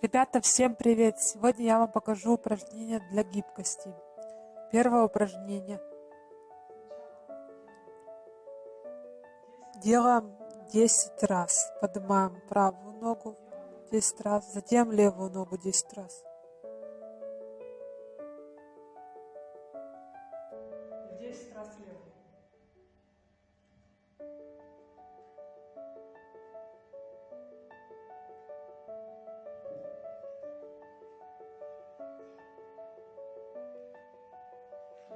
Ребята, всем привет! Сегодня я вам покажу упражнения для гибкости. Первое упражнение. Делаем 10 раз. Поднимаем правую ногу 10 раз, затем левую ногу 10 раз. Десять раз левую.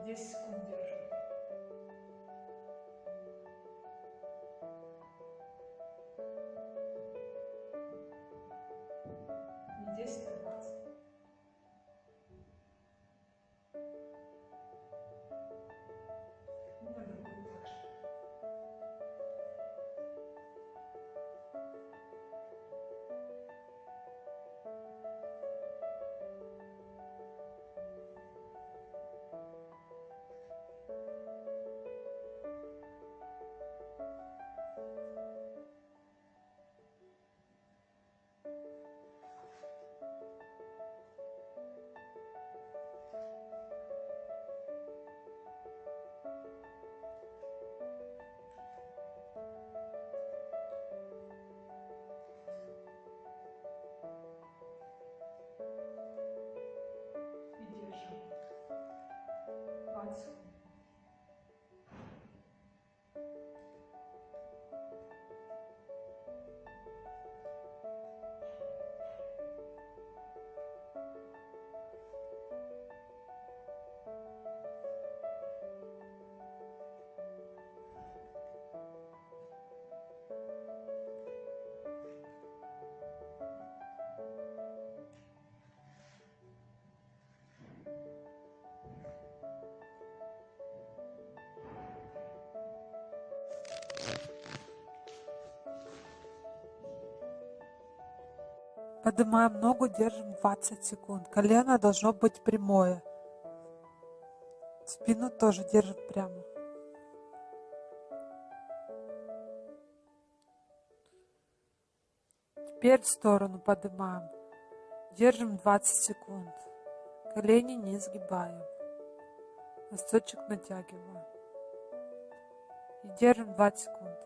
Десять секунд держим. thoughts Поднимаем ногу, держим 20 секунд. Колено должно быть прямое. Спину тоже держим прямо. Теперь в сторону поднимаем. Держим 20 секунд. Колени не сгибаем. Носочек натягиваем. И держим 20 секунд.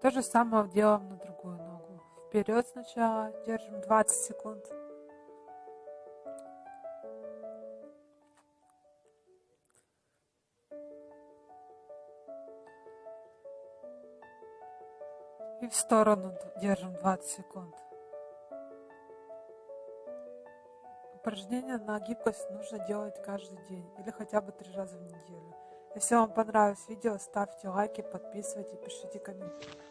То же самое делаем на другую ногу. Вперед сначала, держим 20 секунд. И в сторону держим 20 секунд. Упражнения на гибкость нужно делать каждый день или хотя бы три раза в неделю. Если вам понравилось видео, ставьте лайки, подписывайтесь, пишите комментарии.